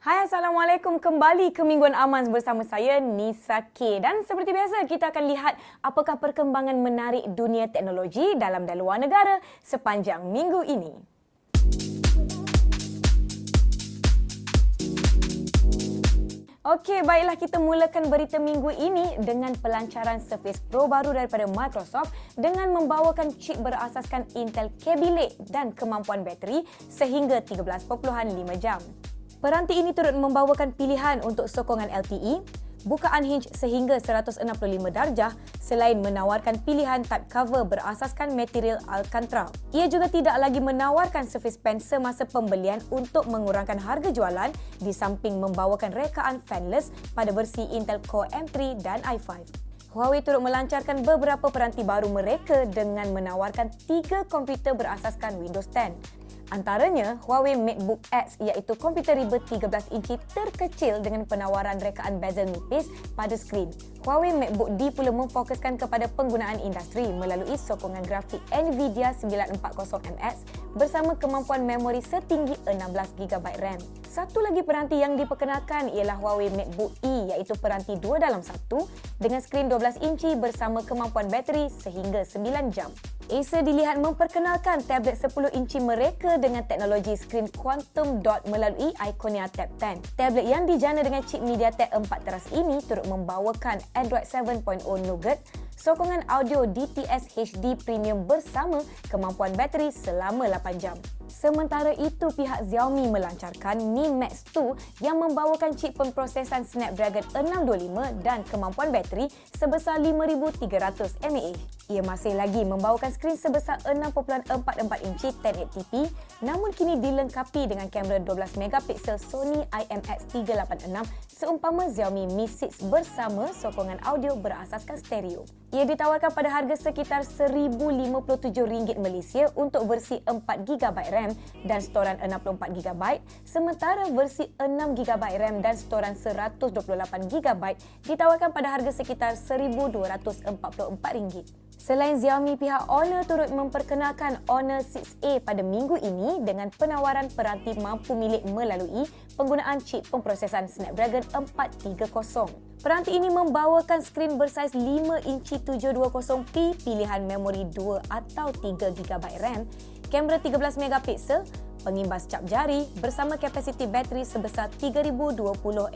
Hai Assalamualaikum kembali ke Mingguan Amans bersama saya Nisa K dan seperti biasa kita akan lihat apakah perkembangan menarik dunia teknologi dalam dan luar negara sepanjang minggu ini. Okey, baiklah kita mulakan berita minggu ini dengan pelancaran Surface Pro baru daripada Microsoft dengan membawakan chip berasaskan Intel Kaby Lake dan kemampuan bateri sehingga 13.5 jam. Peranti ini turut membawakan pilihan untuk sokongan LTE, bukaan hinge sehingga 165 darjah selain menawarkan pilihan type cover berasaskan material Alcantara. Ia juga tidak lagi menawarkan Surface Pen semasa pembelian untuk mengurangkan harga jualan di samping membawakan rekaan fanless pada versi Intel Core M3 dan i5. Huawei turut melancarkan beberapa peranti baru mereka dengan menawarkan tiga komputer berasaskan Windows 10 Antaranya, Huawei MateBook X iaitu komputer ribet 13 inci terkecil dengan penawaran rekaan bezel nipis pada skrin. Huawei MateBook D pula memfokuskan kepada penggunaan industri melalui sokongan grafik NVIDIA 940MX bersama kemampuan memori setinggi 16GB RAM. Satu lagi peranti yang diperkenalkan ialah Huawei MateBook E iaitu peranti dua dalam satu dengan skrin 12 inci bersama kemampuan bateri sehingga 9 jam. Acer dilihat memperkenalkan tablet 10 inci mereka dengan teknologi skrin quantum dot melalui Iconia Tab 10. Tablet yang dijana dengan chip MediaTek 4 teras ini turut membawakan Android 7.0 Nougat, sokongan audio DTS HD Premium bersama kemampuan bateri selama 8 jam. Sementara itu, pihak Xiaomi melancarkan Mi Max 2 yang membawakan chip pemprosesan Snapdragon 625 dan kemampuan bateri sebesar 5300 mAh. Ia masih lagi membawakan skrin sebesar 6.44 inci 1080p namun kini dilengkapi dengan kamera 12 megapiksel Sony IMX386 seumpama Xiaomi Mi 6 bersama sokongan audio berasaskan stereo. Ia ditawarkan pada harga sekitar RM1,057 Malaysia untuk versi 4GB RAM dan storan 64GB sementara versi 6GB RAM dan storan 128GB ditawarkan pada harga sekitar RM1,244. Selain Xiaomi, pihak Honor turut memperkenalkan Honor 6A pada minggu ini dengan penawaran peranti mampu milik melalui penggunaan chip pemprosesan Snapdragon 430. Peranti ini membawakan skrin bersaiz 5 inci 720p, pilihan memori 2 atau 3GB RAM, kamera 13 megapiksel, pengimbas cap jari bersama kapasiti bateri sebesar 3020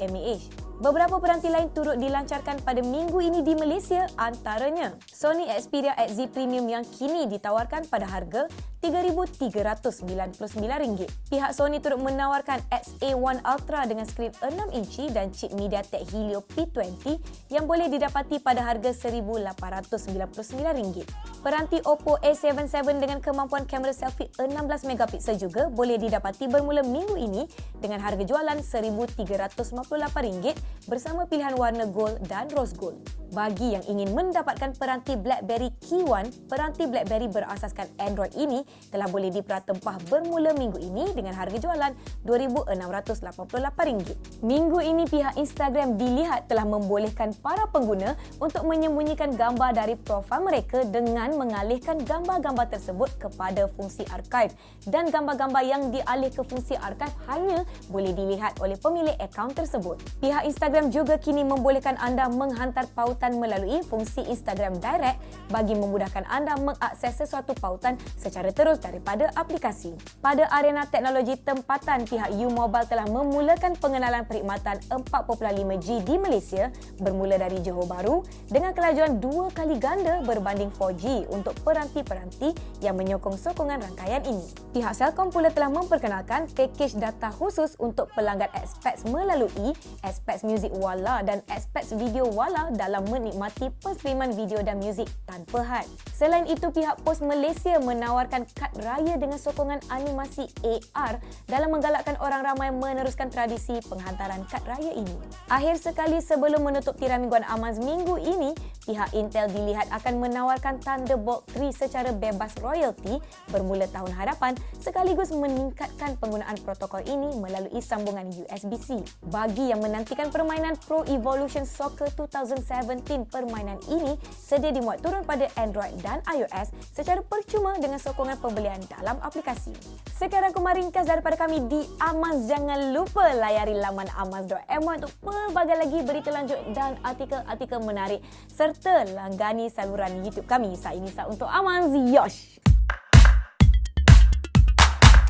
mAh. Beberapa peranti lain turut dilancarkan pada minggu ini di Malaysia antaranya Sony Xperia XZ Premium yang kini ditawarkan pada harga RM3,399. Pihak Sony turut menawarkan XA1 Ultra dengan skrin 6 inci dan chip MediaTek Helio P20 yang boleh didapati pada harga RM1,899. Peranti Oppo A77 dengan kemampuan kamera selfie 16 megapiksel juga boleh didapati bermula minggu ini dengan harga jualan RM1,358 bersama pilihan warna gold dan rose gold. Bagi yang ingin mendapatkan peranti BlackBerry Key One, peranti BlackBerry berasaskan Android ini telah boleh diperatempah bermula minggu ini dengan harga jualan RM2,688. Minggu ini pihak Instagram dilihat telah membolehkan para pengguna untuk menyembunyikan gambar dari profil mereka dengan mengalihkan gambar-gambar tersebut kepada fungsi archive dan gambar-gambar yang dialih ke fungsi archive hanya boleh dilihat oleh pemilik akaun tersebut. Pihak Instagram juga kini membolehkan anda menghantar pautan melalui fungsi Instagram Direct bagi memudahkan anda mengakses sesuatu pautan secara terus daripada aplikasi. Pada arena teknologi tempatan, pihak U-Mobile telah memulakan pengenalan perkhidmatan 4.5G di Malaysia bermula dari Johor Bahru dengan kelajuan dua kali ganda berbanding 4G untuk peranti-peranti yang menyokong sokongan rangkaian ini. Pihak Celcom pula telah memperkenalkan pakej data khusus untuk pelanggan Xpex melalui Xpex Music Wala dan Xpex Video Wala dalam menikmati penskriman video dan muzik tanpa had. Selain itu, pihak Pos Malaysia menawarkan kad raya dengan sokongan animasi AR dalam menggalakkan orang ramai meneruskan tradisi penghantaran kad raya ini. Akhir sekali sebelum menutup tirai mingguan Amaz minggu ini, pihak Intel dilihat akan menawarkan Thunderbolt 3 secara bebas royalty bermula tahun hadapan sekaligus meningkatkan penggunaan protokol ini melalui sambungan USB-C. Bagi yang menantikan permainan Pro Evolution Soccer 2017. Permainan ini sedia dimuat turun pada Android dan iOS secara percuma dengan sokongan pembelian dalam aplikasi. Sekarang kumar ringkas daripada kami di Amaz. Jangan lupa layari laman amaz.my untuk pelbagai lagi berita lanjut dan artikel-artikel menarik serta langgani saluran YouTube kami. Saya Nisa untuk Amaz. Yosh!